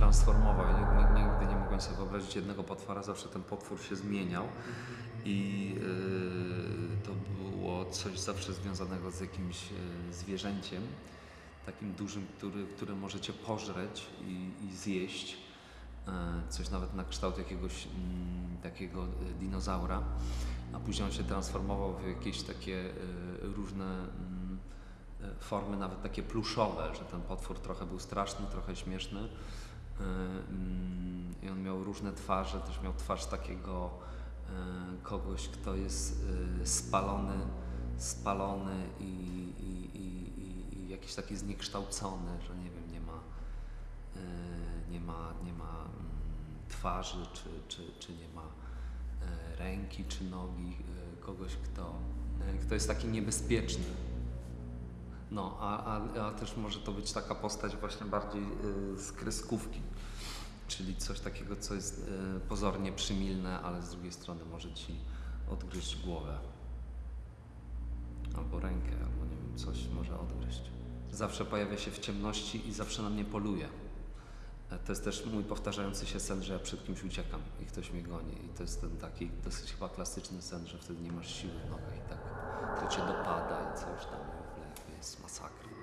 transformował. Ja Nigdy, nigdy nie mogłem sobie wyobrazić jednego potwora, zawsze ten potwór się zmieniał i yy, to było coś zawsze związanego z jakimś yy, zwierzęciem, takim dużym, który, które możecie pożreć i, i zjeść. Yy, coś nawet na kształt jakiegoś mm, takiego dinozaura, a później on się transformował w jakieś takie różne mm, e, formy, nawet takie pluszowe, że ten potwór trochę był straszny, trochę śmieszny. E, mm, I on miał różne twarze, też miał twarz takiego e, kogoś, kto jest e, spalony, spalony i, i, i, i, jakiś taki zniekształcony, że nie wiem, nie ma, e, nie ma, nie ma mm, twarzy, czy, czy, czy nie ma e, ręki, czy nogi, e, kogoś, kto, e, kto jest taki niebezpieczny. No, a, a, a też może to być taka postać właśnie bardziej y, z kreskówki, czyli coś takiego, co jest y, pozornie przymilne, ale z drugiej strony może ci odgryźć głowę. Albo rękę, albo nie wiem, coś może odgryźć. Zawsze pojawia się w ciemności i zawsze na mnie poluje. E, To jest też mój powtarzający się sen, że ja przed kimś uciekam i ktoś mnie goni. I to jest ten taki dosyć chyba klasyczny sen, że wtedy nie masz siły w nogach i tak to cię dopada i coś tam i w